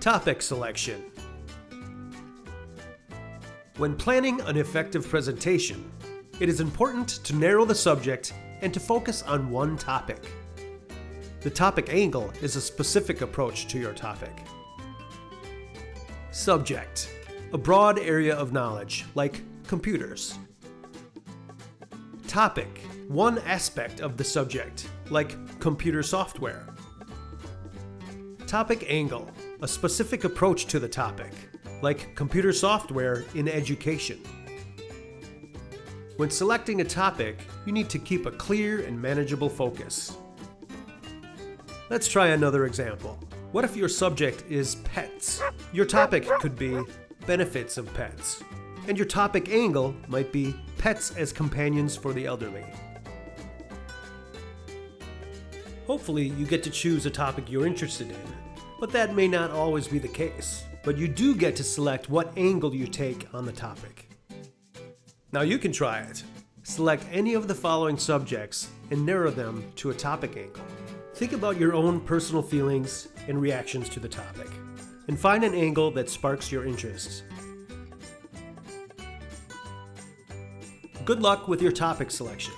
Topic selection. When planning an effective presentation, it is important to narrow the subject and to focus on one topic. The topic angle is a specific approach to your topic. Subject. A broad area of knowledge, like computers. Topic. One aspect of the subject, like computer software. Topic angle. A specific approach to the topic, like computer software in education. When selecting a topic, you need to keep a clear and manageable focus. Let's try another example. What if your subject is pets? Your topic could be benefits of pets. And your topic angle might be pets as companions for the elderly. Hopefully you get to choose a topic you're interested in, but that may not always be the case. But you do get to select what angle you take on the topic. Now you can try it. Select any of the following subjects and narrow them to a topic angle. Think about your own personal feelings and reactions to the topic, and find an angle that sparks your interest. Good luck with your topic selection.